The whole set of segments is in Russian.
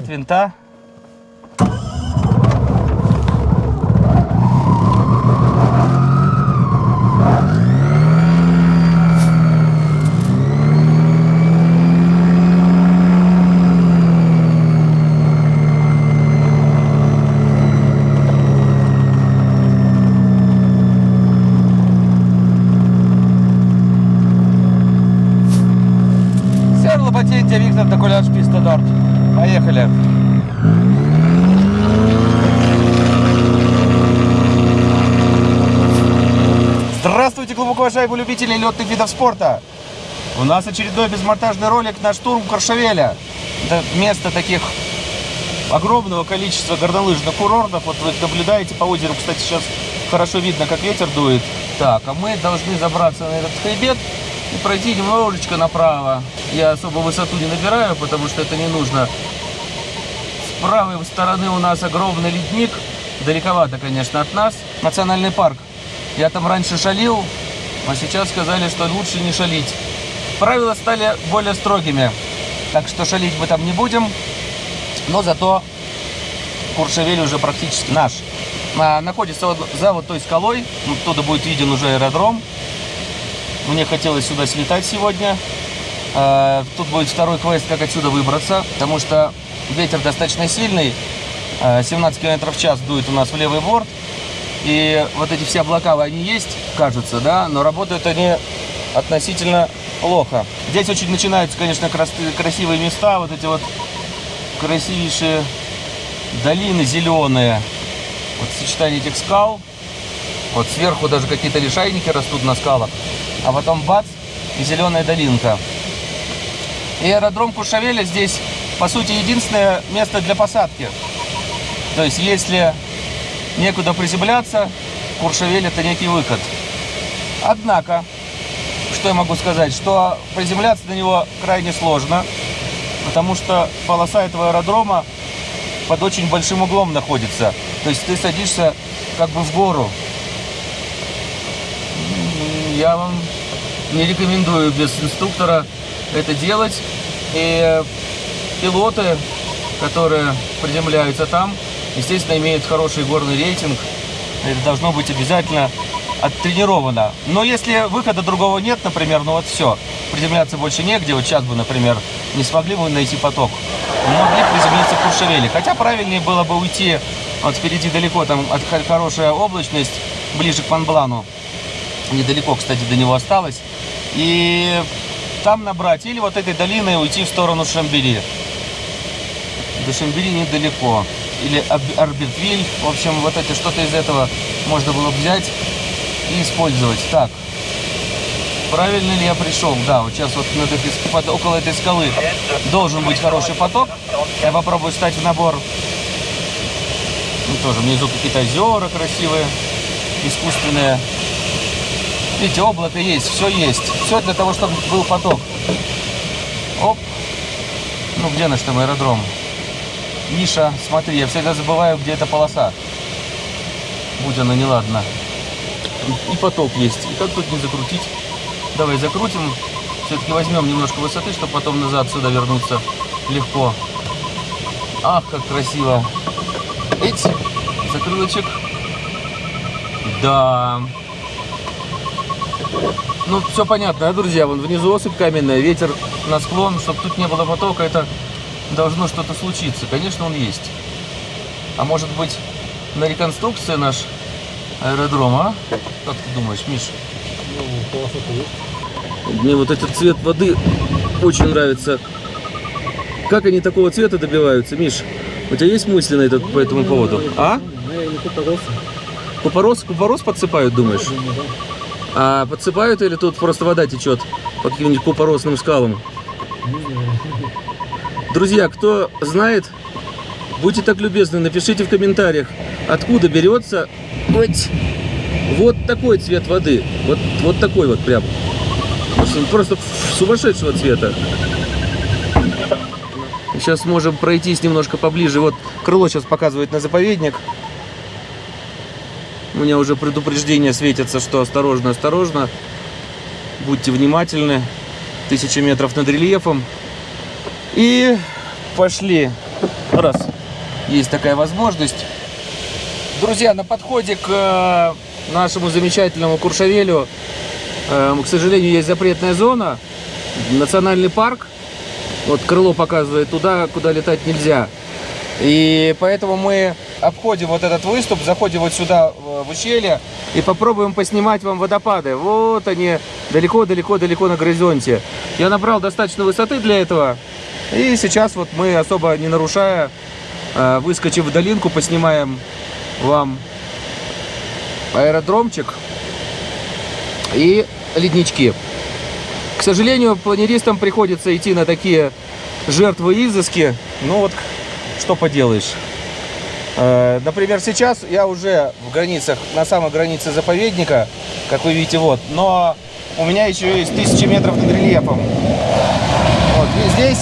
От винта. Серло Ботентия, Виктор Докуляш, Писта Норд. Поехали. Здравствуйте, глубоко уважаемые любители летных видов спорта. У нас очередной безмонтажный ролик на штурм Коршевеля. Это место таких огромного количества горнолыжных курортов. Вот вы наблюдаете по озеру, кстати, сейчас хорошо видно, как ветер дует. Так, а мы должны забраться на этот хребет и пройти немножечко направо. Я особо высоту не набираю, потому что это не нужно. Правой стороны у нас огромный ледник. Далековато, конечно, от нас. Национальный парк. Я там раньше шалил, а сейчас сказали, что лучше не шалить. Правила стали более строгими, так что шалить мы там не будем. Но зато Куршевель уже практически наш. А, находится вот за вот той скалой. Оттуда будет виден уже аэродром. Мне хотелось сюда слетать сегодня. А, Тут будет второй квест, как отсюда выбраться, потому что ветер достаточно сильный. А, 17 км в час дует у нас в левый борт. И вот эти все облака, они есть, кажется, да, но работают они относительно плохо. Здесь очень начинаются, конечно, крас- красивые места, вот эти вот красивейшие долины зеленые. Вот сочетание этих скал. Вот сверху даже какие-то лишайники растут на скалах. А потом бац, и зеленая долинка. И аэродром Куршавеля здесь, по сути, единственное место для посадки. То есть, если некуда приземляться, Куршавель это некий выход. Однако, что я могу сказать, что приземляться на него крайне сложно, потому что полоса этого аэродрома под очень большим углом находится. То есть ты садишься как бы в гору. Я вам не рекомендую без инструктора это делать. И пилоты, которые приземляются там, естественно, имеют хороший горный рейтинг. Это должно быть обязательно оттренировано. Но если выхода другого нет, например, ну вот все, приземляться больше негде, вот сейчас бы, например, не смогли бы найти поток, могли приземлиться в Куршевеле. Хотя правильнее было бы уйти, вот впереди далеко, там от- хорошая облачность, ближе к Монблану. Недалеко, кстати, до него осталось. И там набрать, или вот этой долиной уйти в сторону Шамбери. До Шамбери недалеко. Или Арбитвиль. В общем, вот это что-то из этого можно было взять и использовать. Так. Правильно ли я пришел? Да, вот сейчас вот над этой под- около этой скалы должен быть хороший поток. Я попробую встать в набор. Ну, тоже внизу какие-то озера красивые, искусственные. Видите, облако есть, все есть. Все для того, чтобы был поток. Оп. Ну, где наш там аэродром? Миша, смотри, я всегда забываю, где эта полоса. Будь она неладна. И поток есть. И как тут не закрутить? Давай закрутим. Все-таки возьмем немножко высоты, чтобы потом назад сюда вернуться легко. Ах, как красиво. Эть, закрылочек. Да. Ну, все понятно, друзья? Вон внизу осыпь каменная, ветер на склон. Чтобы тут не было потока, это должно что-то случиться. Конечно, он есть. А может быть, на реконструкции наш аэродром, а? Как ты думаешь, Миш? Мне вот этот цвет воды очень нравится. Как они такого цвета добиваются, Миш? У тебя есть мысли на этот, по этому поводу? А? Купорос, купорос подсыпают, думаешь? А подсыпают или тут просто вода течет по каким-нибудь купоросным скалам? Друзья, кто знает, будьте так любезны, напишите в комментариях, откуда берется вот, такой цвет воды. Вот, вот такой вот прям. Просто- сумасшедшего цвета. Сейчас можем пройтись немножко поближе. Вот крыло сейчас показывает на заповедник. У меня уже предупреждение светится, что осторожно, осторожно. Будьте раз есть такая возможность. Друзья, на подходе к э, нашему замечательному Куршавелю, э, к сожалению, есть запретная зона, национальный парк. Вот крыло показывает туда, куда летать нельзя. И поэтому мы обходим вот этот выступ, заходим вот сюда в ущелье и попробуем поснимать вам водопады. Вот они, далеко-далеко-далеко на горизонте. Я набрал достаточно высоты для этого. И сейчас вот мы, особо не нарушая, э, выскочив в долинку, поснимаем вам аэродромчик и леднички. К сожалению, планеристам приходится идти на такие жертвы изыски. Ну вот, что поделаешь. Э, например, сейчас я уже в границах, на самой границе заповедника, как вы видите, вот. Но у меня еще есть тысячи метров над рельефом. Вот. И здесь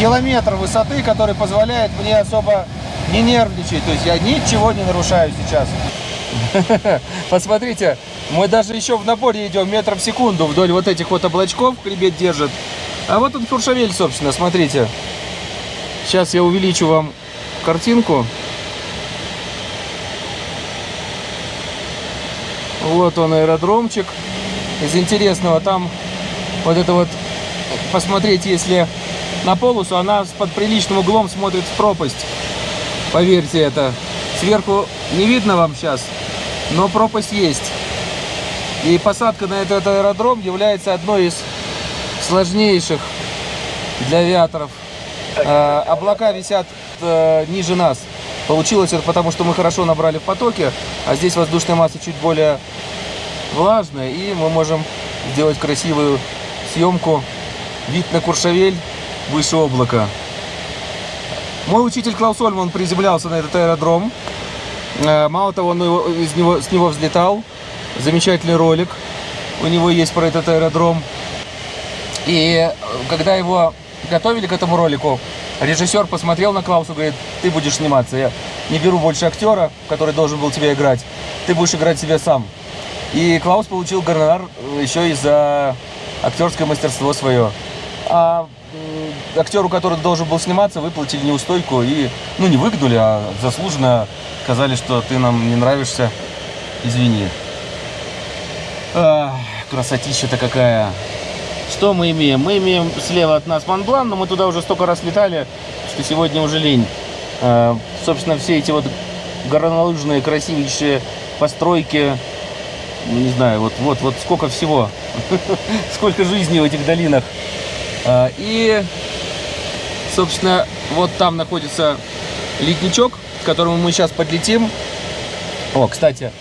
километр высоты, который позволяет мне особо не нервничать. То есть я ничего не нарушаю сейчас. Посмотрите, мы даже еще в наборе идем метров в секунду вдоль вот этих вот облачков, хребет держит. А вот он Куршавель, собственно, смотрите. Сейчас я увеличу вам картинку. Вот он аэродромчик. Из интересного там вот это вот посмотреть, если на полосу, она под приличным углом смотрит в пропасть. Поверьте это. Сверху не видно вам сейчас, но пропасть есть. И посадка на этот аэродром является одной из сложнейших для авиаторов. Э, облака висят э, ниже нас. Получилось это потому, что мы хорошо набрали в потоке, а здесь воздушная масса чуть более влажная, и мы можем сделать красивую съемку. Вид на Куршавель выше облака. Мой учитель Клаус Ольман приземлялся на этот аэродром. Э, мало того, он из него, с него взлетал. Замечательный ролик у него есть про этот аэродром. И э, когда его готовили к этому ролику, режиссер посмотрел на Клауса и говорит, ты будешь сниматься. Я не беру больше актера, который должен был тебя играть. Ты будешь играть себя сам. И Клаус получил гонорар еще и за актерское мастерство свое. А актеру, который должен был сниматься, выплатили неустойку и, ну, не выгнали, а заслуженно сказали, что ты нам не нравишься, извини. А, красотища-то какая. Что мы имеем? Мы имеем слева от нас Монблан, но мы туда уже столько раз летали, что сегодня уже лень. А, собственно, все эти вот горнолыжные красивейшие постройки, ну, не знаю, вот, вот, вот сколько всего, сколько жизни в этих долинах. А, и, собственно, вот там находится ледничок, к которому мы сейчас подлетим. О, кстати,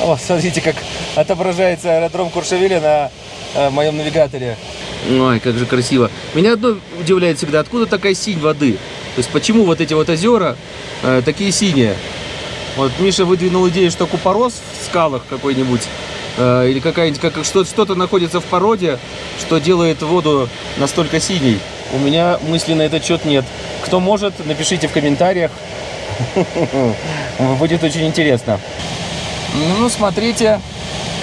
о, смотрите, как отображается аэродром Куршавеля на э, моем навигаторе. Ой, как же красиво. Меня одно удивляет всегда, откуда такая синь воды? То есть, почему вот эти вот озера э, такие синие? Вот Миша выдвинул идею, что купорос в скалах какой-нибудь Э, или какая-нибудь как что-то находится в породе, что делает воду настолько синей. У меня мысли на этот счет нет. Кто может, напишите в комментариях. Будет очень интересно. Ну, смотрите,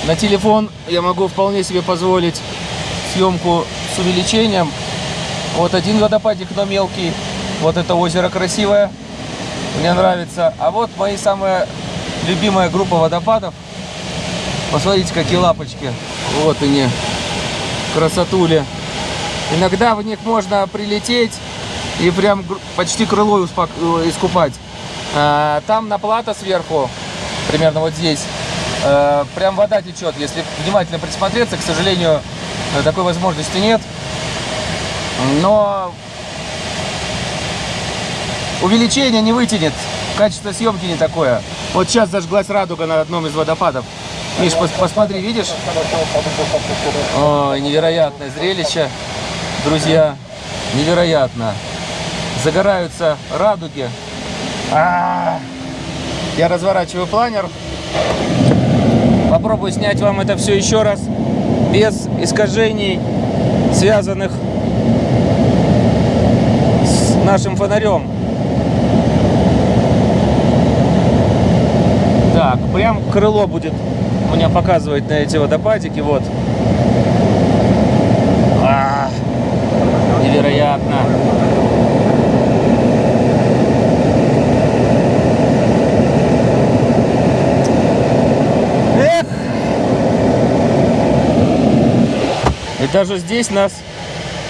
на телефон я могу вполне себе позволить съемку с увеличением. Вот один водопадик, но мелкий. Вот это озеро красивое. Мне нравится. А вот мои самая любимая группа водопадов. Посмотрите, какие лапочки. Вот они. Красотули. Иногда в них можно прилететь и прям почти крыло э, искупать. А, там на плата сверху, примерно вот здесь, э, прям вода течет. Если внимательно присмотреться, к сожалению, такой возможности нет. Но увеличение не вытянет. Качество съемки не такое. Вот сейчас зажглась радуга на одном из водопадов. Миш, пос посмотри, видишь? Ой, невероятное зрелище, друзья, невероятно. Загораются радуги. А -а -а. Я разворачиваю планер. Попробую снять вам это все еще раз, без искажений, связанных с нашим фонарем. Так, прям крыло будет у меня показывает на эти водопадики, вот. невероятно. Эх! И даже здесь нас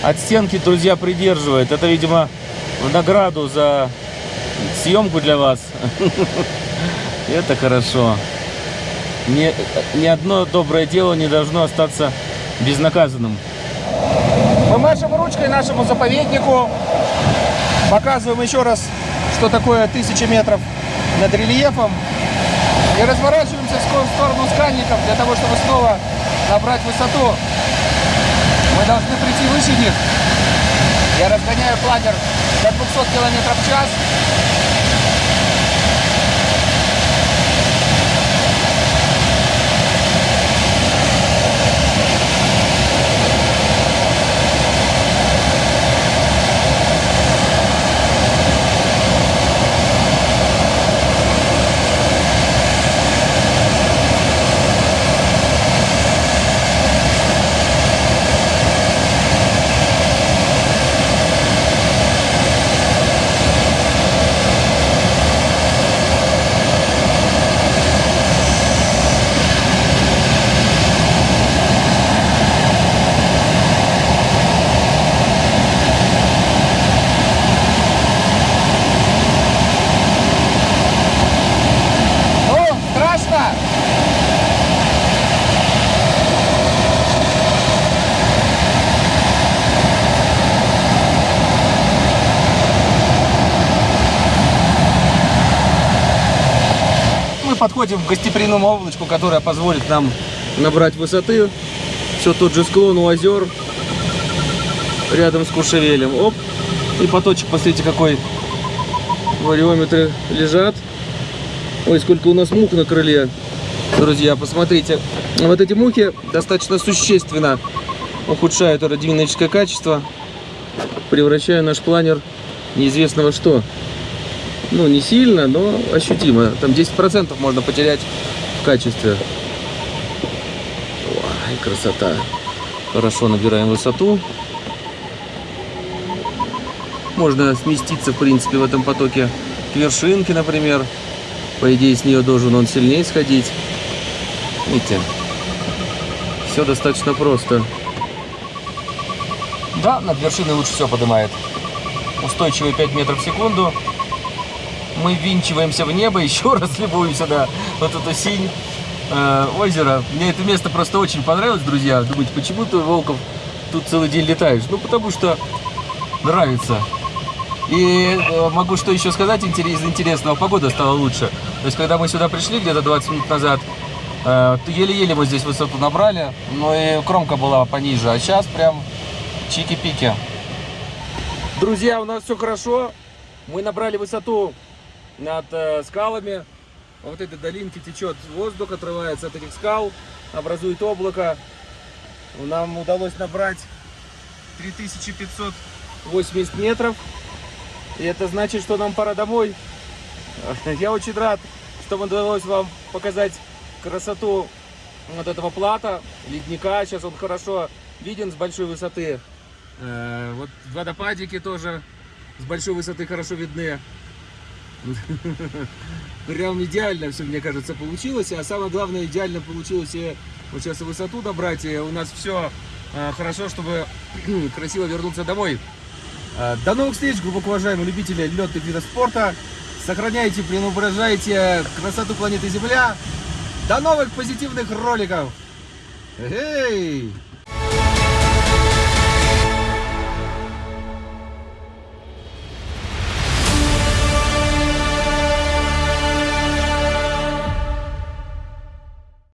от стенки, друзья, придерживает. Это, видимо, в награду за съемку для вас. Это хорошо. Ни, ни одно доброе дело не должно остаться безнаказанным. Мы машем ручкой нашему заповеднику. Показываем еще раз, что такое тысячи метров над рельефом. И разворачиваемся в сторону скальников для того, чтобы снова набрать высоту. Мы должны прийти выше них. Я разгоняю планер до 200 км в час. Ну, страшно? Мы подходим к гостеприимному облачку, которое позволит нам набрать высоты. Все тот же склон у озер рядом с Куршевелем. Оп, и поточек, посмотрите, какой вариометры лежат. Ой, сколько у нас мух на крыле. Друзья, посмотрите. Вот эти мухи достаточно существенно ухудшают аэродинамическое качество, превращая наш планер в неизвестно во что. Ну, не сильно, но ощутимо. Там 10% можно потерять в качестве. Ой, красота. Хорошо набираем высоту. Можно сместиться, в принципе, в этом потоке к вершинке, например. По идее, с нее должен он сильнее сходить. Видите? Все достаточно просто. Да, над вершиной лучше все поднимает. Устойчивые 5 метров в секунду. Мы винчиваемся в небо, еще раз любуемся на вот эту синь э, озера. Мне это место просто очень понравилось, друзья. Думаете, почему ты, Волков, тут целый день летаешь? Ну, потому что нравится. И э, могу что еще сказать из интересного. Погода стала лучше. То есть, когда мы сюда пришли где-то 20 минут назад, э, еле-еле мы здесь высоту набрали, но и кромка была пониже. А сейчас прям чики-пики. Друзья, у нас все хорошо. Мы набрали высоту над э, скалами. Вот этой долинки течет воздух, отрывается от этих скал, образует облако. Нам удалось набрать 3580 метров. И это значит, что нам пора домой. Я очень рад, что удалось вам показать красоту вот этого плата, ледника. Сейчас он хорошо виден с большой высоты. Э, Вот водопадики тоже с большой высоты хорошо видны. Прям идеально все, мне кажется, получилось. А самое главное, идеально получилось и вот сейчас и высоту добрать. И у нас все хорошо, чтобы красиво вернуться домой. Э, До новых встреч, глубоко уважаемые любители летных видов спорта. Сохраняйте, преображайте красоту планеты Земля. До новых позитивных роликов. Эй!